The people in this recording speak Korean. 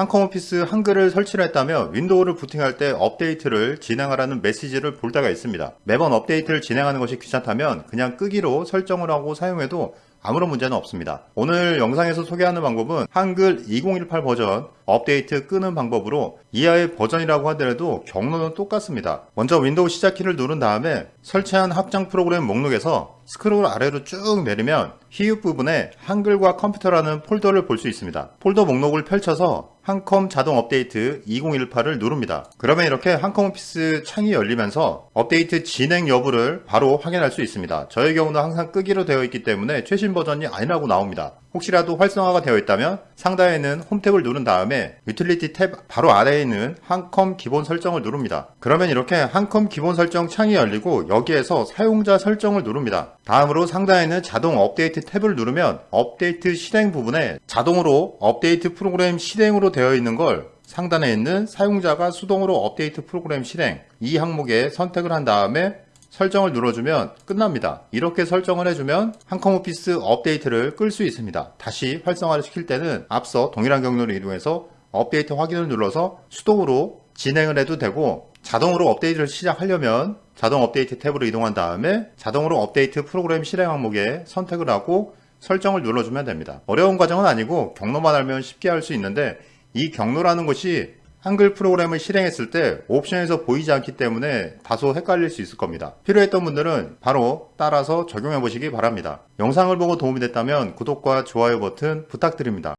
한컴 오피스 한글을 설치를 했다면 윈도우를 부팅할 때 업데이트를 진행하라는 메시지를 볼 때가 있습니다. 매번 업데이트를 진행하는 것이 귀찮다면 그냥 끄기로 설정을 하고 사용해도 아무런 문제는 없습니다. 오늘 영상에서 소개하는 방법은 한글 2018 버전 업데이트 끄는 방법으로 이하의 버전이라고 하더라도 경로는 똑같습니다. 먼저 윈도우 시작키를 누른 다음에 설치한 확장 프로그램 목록에서 스크롤 아래로 쭉 내리면 히읗 부분에 한글과 컴퓨터라는 폴더를 볼 수 있습니다. 폴더 목록을 펼쳐서 한컴 자동 업데이트 2018을 누릅니다. 그러면 이렇게 한컴 오피스 창이 열리면서 업데이트 진행 여부를 바로 확인할 수 있습니다. 저의 경우는 항상 끄기로 되어 있기 때문에 최신 버전이 아니라고 나옵니다. 혹시라도 활성화가 되어 있다면 상단에 있는 홈 탭을 누른 다음에 유틸리티 탭 바로 아래에 있는 한컴 기본 설정을 누릅니다. 그러면 이렇게 한컴 기본 설정 창이 열리고 여기에서 사용자 설정을 누릅니다. 다음으로 상단에 있는 자동 업데이트 탭을 누르면 업데이트 실행 부분에 자동으로 업데이트 프로그램 실행으로 되어 있는 걸 상단에 있는 사용자가 수동으로 업데이트 프로그램 실행 이 항목에 선택을 한 다음에 설정을 눌러주면 끝납니다. 이렇게 설정을 해주면 한컴 오피스 업데이트를 끌 수 있습니다. 다시 활성화를 시킬 때는 앞서 동일한 경로로 이동해서 업데이트 확인을 눌러서 수동으로 진행을 해도 되고 자동으로 업데이트를 시작하려면 자동 업데이트 탭으로 이동한 다음에 자동으로 업데이트 프로그램 실행 항목에 선택을 하고 설정을 눌러주면 됩니다. 어려운 과정은 아니고 경로만 알면 쉽게 할 수 있는데 이 경로라는 것이 한글 프로그램을 실행했을 때 옵션에서 보이지 않기 때문에 다소 헷갈릴 수 있을 겁니다. 필요했던 분들은 바로 따라서 적용해 보시기 바랍니다. 영상을 보고 도움이 됐다면 구독과 좋아요 버튼 부탁드립니다.